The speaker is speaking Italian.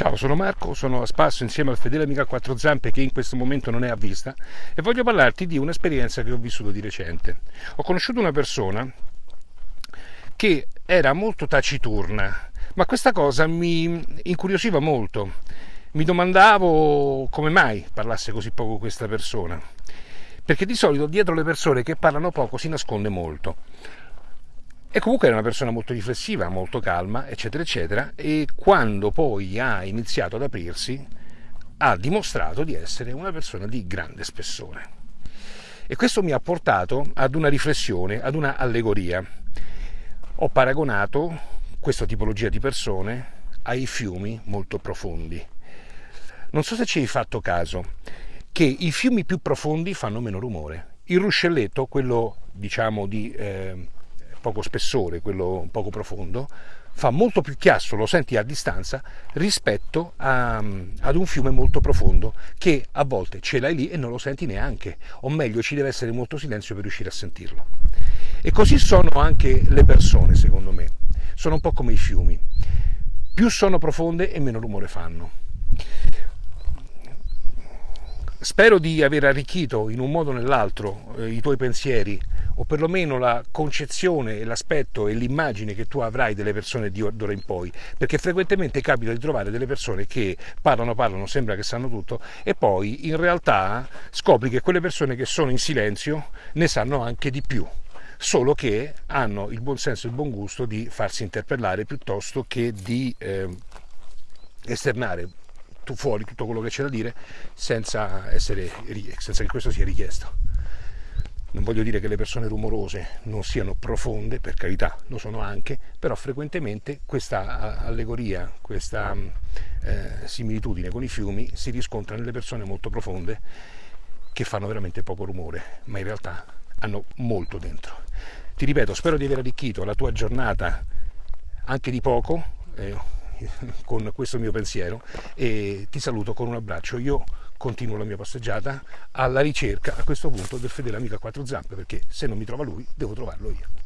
Ciao, sono Marco, sono a spasso insieme al fedele amico a quattro zampe che in questo momento non è a vista e voglio parlarti di un'esperienza che ho vissuto di recente. Ho conosciuto una persona che era molto taciturna, ma questa cosa mi incuriosiva molto. Mi domandavo come mai parlasse così poco questa persona, perché di solito dietro le persone che parlano poco si nasconde molto. E comunque era una persona molto riflessiva, molto calma, eccetera, eccetera, e quando poi ha iniziato ad aprirsi ha dimostrato di essere una persona di grande spessore. E questo mi ha portato ad una riflessione, ad una allegoria. Ho paragonato questa tipologia di persone ai fiumi molto profondi. Non so se ci hai fatto caso che i fiumi più profondi fanno meno rumore. Il ruscelletto, quello diciamo di... Eh, poco spessore, quello poco profondo, fa molto più chiasso, lo senti a distanza, rispetto a, ad un fiume molto profondo che a volte ce l'hai lì e non lo senti neanche, o meglio ci deve essere molto silenzio per riuscire a sentirlo. E così sono anche le persone, secondo me, sono un po' come i fiumi, più sono profonde e meno rumore fanno. Spero di aver arricchito in un modo o nell'altro eh, i tuoi pensieri o perlomeno la concezione e l'aspetto e l'immagine che tu avrai delle persone di d'ora in poi, perché frequentemente capita di trovare delle persone che parlano, parlano, sembra che sanno tutto e poi in realtà scopri che quelle persone che sono in silenzio ne sanno anche di più solo che hanno il buon senso e il buon gusto di farsi interpellare piuttosto che di eh, esternare fuori tutto quello che c'è da dire senza, essere, senza che questo sia richiesto. Non voglio dire che le persone rumorose non siano profonde, per carità, lo sono anche, però frequentemente questa allegoria, questa eh, similitudine con i fiumi si riscontra nelle persone molto profonde che fanno veramente poco rumore, ma in realtà hanno molto dentro. Ti ripeto, spero di aver arricchito la tua giornata anche di poco eh, con questo mio pensiero e ti saluto con un abbraccio. Io continuo la mia passeggiata alla ricerca a questo punto del fedele amico a quattro zampe perché se non mi trova lui devo trovarlo io.